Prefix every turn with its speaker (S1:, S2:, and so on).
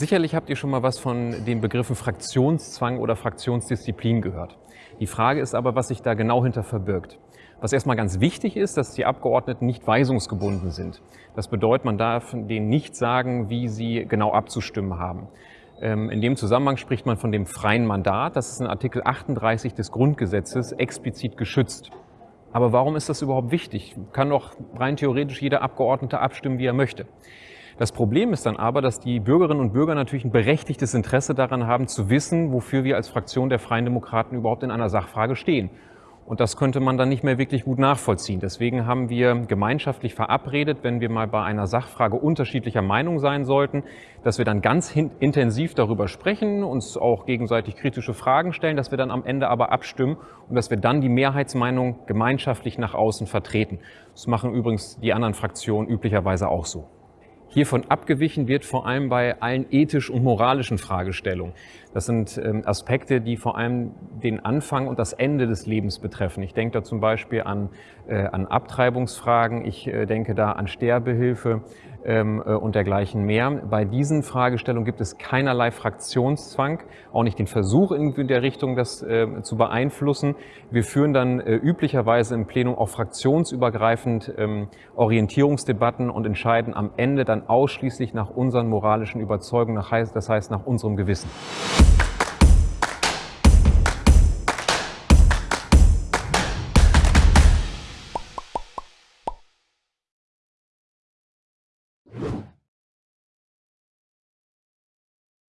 S1: Sicherlich habt ihr schon mal was von den Begriffen Fraktionszwang oder Fraktionsdisziplin gehört. Die Frage ist aber, was sich da genau hinter verbirgt. Was erstmal ganz wichtig ist, dass die Abgeordneten nicht weisungsgebunden sind. Das bedeutet, man darf denen nicht sagen, wie sie genau abzustimmen haben. Ähm, in dem Zusammenhang spricht man von dem freien Mandat. Das ist in Artikel 38 des Grundgesetzes explizit geschützt. Aber warum ist das überhaupt wichtig? Kann doch rein theoretisch jeder Abgeordnete abstimmen, wie er möchte. Das Problem ist dann aber, dass die Bürgerinnen und Bürger natürlich ein berechtigtes Interesse daran haben, zu wissen, wofür wir als Fraktion der Freien Demokraten überhaupt in einer Sachfrage stehen. Und das könnte man dann nicht mehr wirklich gut nachvollziehen. Deswegen haben wir gemeinschaftlich verabredet, wenn wir mal bei einer Sachfrage unterschiedlicher Meinung sein sollten, dass wir dann ganz intensiv darüber sprechen, uns auch gegenseitig kritische Fragen stellen, dass wir dann am Ende aber abstimmen und dass wir dann die Mehrheitsmeinung gemeinschaftlich nach außen vertreten. Das machen übrigens die anderen Fraktionen üblicherweise auch so. Hiervon abgewichen wird vor allem bei allen ethisch und moralischen Fragestellungen. Das sind ähm, Aspekte, die vor allem den Anfang und das Ende des Lebens betreffen. Ich denke da zum Beispiel an, äh, an Abtreibungsfragen, ich äh, denke da an Sterbehilfe und dergleichen mehr. Bei diesen Fragestellungen gibt es keinerlei Fraktionszwang, auch nicht den Versuch in der Richtung, das äh, zu beeinflussen. Wir führen dann äh, üblicherweise im Plenum auch fraktionsübergreifend ähm, Orientierungsdebatten und entscheiden am Ende dann ausschließlich nach unseren moralischen Überzeugungen, das heißt nach unserem Gewissen.